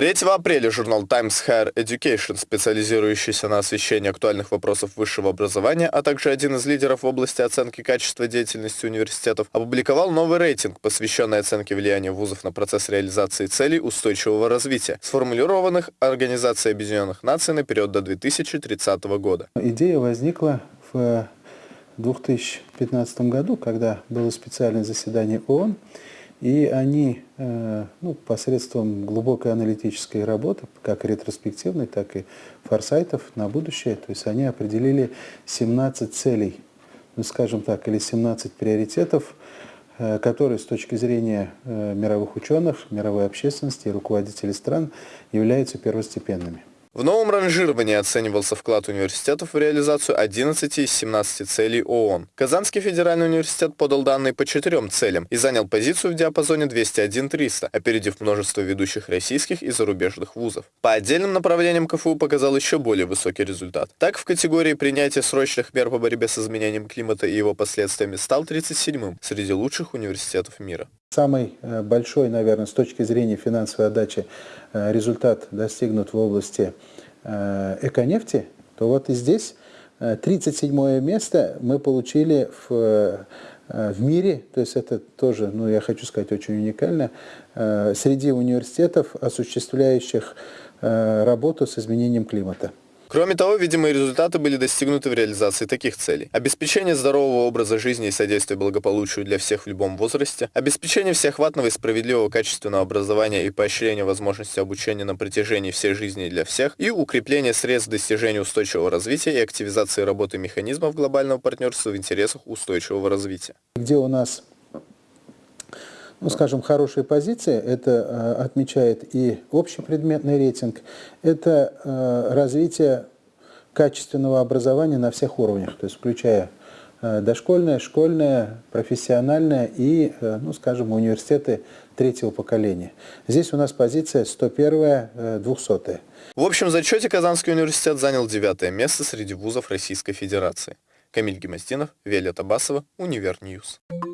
3 апреля журнал Times Higher Education, специализирующийся на освещении актуальных вопросов высшего образования, а также один из лидеров в области оценки качества деятельности университетов, опубликовал новый рейтинг, посвященный оценке влияния вузов на процесс реализации целей устойчивого развития, сформулированных Организацией Объединенных Наций на период до 2030 года. Идея возникла в 2015 году, когда было специальное заседание ООН, и они э, ну, посредством глубокой аналитической работы, как ретроспективной, так и форсайтов на будущее, то есть они определили 17 целей, ну, скажем так, или 17 приоритетов, э, которые с точки зрения э, мировых ученых, мировой общественности и руководителей стран являются первостепенными. В новом ранжировании оценивался вклад университетов в реализацию 11 из 17 целей ООН. Казанский федеральный университет подал данные по четырем целям и занял позицию в диапазоне 201-300, опередив множество ведущих российских и зарубежных вузов. По отдельным направлениям КФУ показал еще более высокий результат. Так, в категории принятия срочных мер по борьбе с изменением климата и его последствиями стал 37-м среди лучших университетов мира. Самый э, большой, наверное, с точки зрения финансовой отдачи э, результат достигнут в области э, эконефти, то вот и здесь 37 место мы получили в, в мире, то есть это тоже, ну я хочу сказать, очень уникально, среди университетов, осуществляющих работу с изменением климата. Кроме того, видимые результаты были достигнуты в реализации таких целей. Обеспечение здорового образа жизни и содействие благополучию для всех в любом возрасте, обеспечение всеохватного и справедливого качественного образования и поощрение возможности обучения на протяжении всей жизни для всех, и укрепление средств достижения устойчивого развития и активизации работы механизмов глобального партнерства в интересах устойчивого развития. Где у нас ну, скажем, хорошие позиции, это э, отмечает и общепредметный рейтинг, это э, развитие качественного образования на всех уровнях, то есть включая э, дошкольное, школьное, профессиональное и, ну, скажем, университеты третьего поколения. Здесь у нас позиция 101 200 В общем зачете Казанский университет занял девятое место среди вузов Российской Федерации. Камиль Гемостинов, Виолетта Басова, Univer News. News.